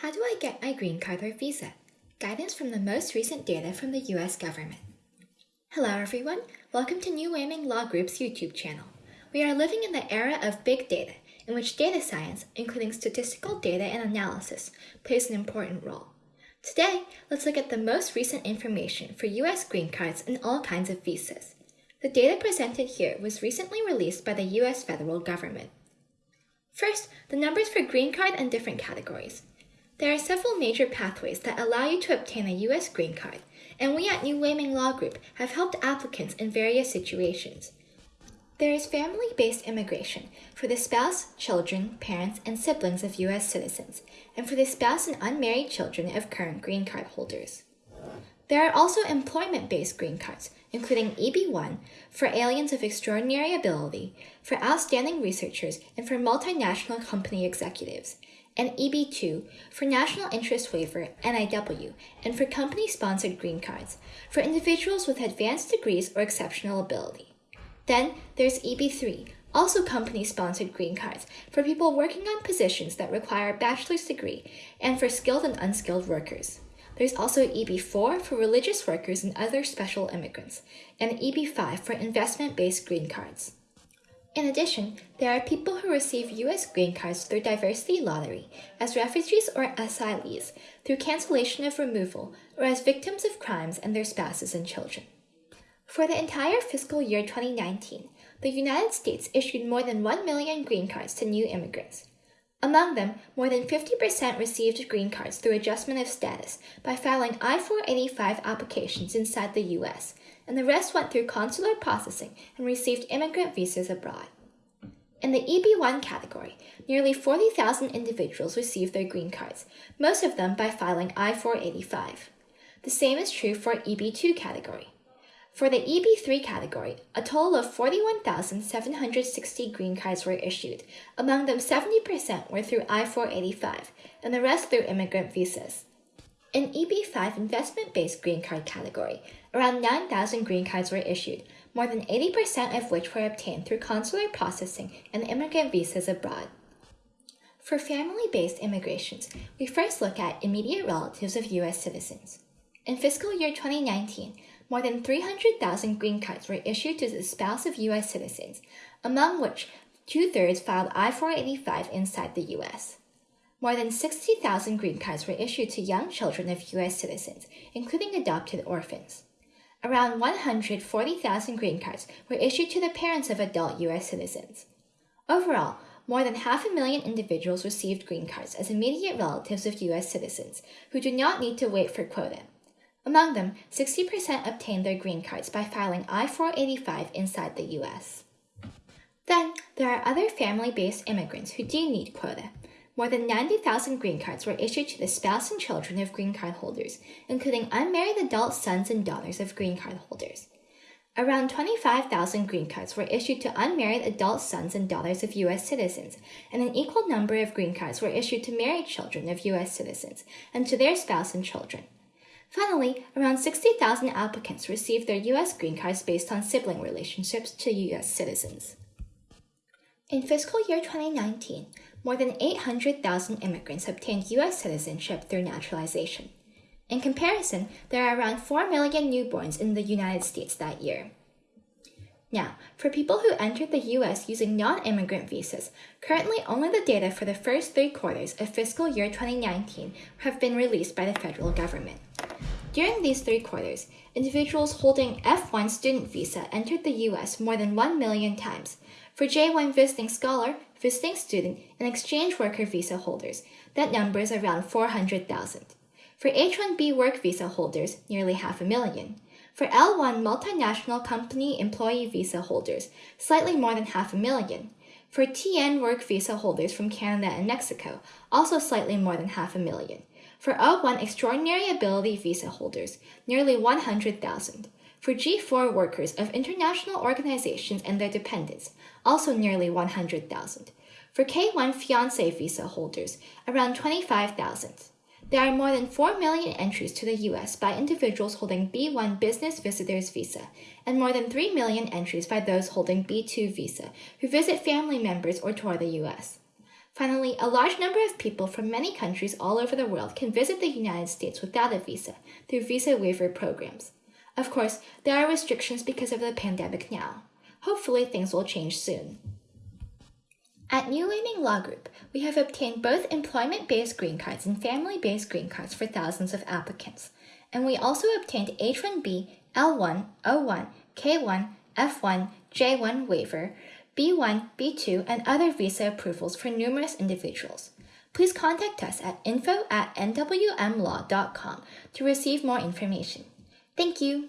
How do I get my green card or visa? Guidance from the most recent data from the US government. Hello everyone, welcome to New Waiming Law Group's YouTube channel. We are living in the era of big data, in which data science, including statistical data and analysis, plays an important role. Today, let's look at the most recent information for US green cards and all kinds of visas. The data presented here was recently released by the US federal government. First, the numbers for green card and different categories. There are several major pathways that allow you to obtain a U.S. green card, and we at New Waiming Law Group have helped applicants in various situations. There is family-based immigration for the spouse, children, parents, and siblings of U.S. citizens, and for the spouse and unmarried children of current green card holders. There are also employment-based green cards, including EB1 for aliens of extraordinary ability, for outstanding researchers, and for multinational company executives, and EB2 for National Interest Waiver NIW and for company sponsored green cards for individuals with advanced degrees or exceptional ability. Then there's EB3, also company sponsored green cards for people working on positions that require a bachelor's degree and for skilled and unskilled workers. There's also EB4 for religious workers and other special immigrants, and EB5 for investment based green cards. In addition, there are people who receive U.S. green cards through diversity lottery, as refugees or asylees, through cancellation of removal, or as victims of crimes and their spouses and children. For the entire fiscal year 2019, the United States issued more than 1 million green cards to new immigrants. Among them, more than 50% received green cards through adjustment of status by filing I 485 applications inside the U.S., and the rest went through consular processing and received immigrant visas abroad. In the EB1 category, nearly 40,000 individuals received their green cards, most of them by filing I-485. The same is true for EB2 category. For the EB3 category, a total of 41,760 green cards were issued. Among them, 70% were through I-485, and the rest through immigrant visas. In EB5 investment-based green card category, around 9,000 green cards were issued, more than 80% of which were obtained through consular processing and immigrant visas abroad. For family-based immigrations, we first look at immediate relatives of U.S. citizens. In fiscal year 2019, more than 300,000 green cards were issued to the spouse of U.S. citizens, among which two-thirds filed I-485 inside the U.S. More than 60,000 green cards were issued to young children of U.S. citizens, including adopted orphans. Around 140,000 green cards were issued to the parents of adult U.S. citizens. Overall, more than half a million individuals received green cards as immediate relatives of U.S. citizens who do not need to wait for quota. Among them, 60% obtained their green cards by filing I-485 inside the U.S. Then, there are other family-based immigrants who do need quota, more than 90,000 green cards were issued to the spouse and children of green card holders, including unmarried adult sons and daughters of green card holders. Around 25,000 green cards were issued to unmarried adult sons and daughters of U.S. citizens, and an equal number of green cards were issued to married children of U.S. citizens and to their spouse and children. Finally, around 60,000 applicants received their U.S. green cards based on sibling relationships to U.S. citizens. In fiscal year 2019, more than 800,000 immigrants obtained U.S. citizenship through naturalization. In comparison, there are around 4 million newborns in the United States that year. Now, for people who entered the U.S. using non-immigrant visas, currently only the data for the first three quarters of fiscal year 2019 have been released by the federal government. During these three quarters, individuals holding F1 student visa entered the U.S. more than 1 million times. For J1 visiting scholar, visiting student, and exchange worker visa holders, that number is around 400,000. For H-1B work visa holders, nearly half a million. For L1 multinational company employee visa holders, slightly more than half a million. For TN work visa holders from Canada and Mexico, also slightly more than half a million. For O1 extraordinary ability visa holders, nearly 100,000. For G4 workers of international organizations and their dependents, also nearly 100,000. For K1 fiancé visa holders, around 25,000. There are more than 4 million entries to the US by individuals holding B1 Business Visitors Visa, and more than 3 million entries by those holding B2 visa who visit family members or tour the US. Finally, a large number of people from many countries all over the world can visit the United States without a visa through visa waiver programs. Of course, there are restrictions because of the pandemic now. Hopefully, things will change soon. At New Waiming Law Group, we have obtained both employment based green cards and family based green cards for thousands of applicants. And we also obtained H 1B, L1, O1, K1, F1, J1 waiver, B1, B2, and other visa approvals for numerous individuals. Please contact us at info at nwmlaw.com to receive more information. Thank you.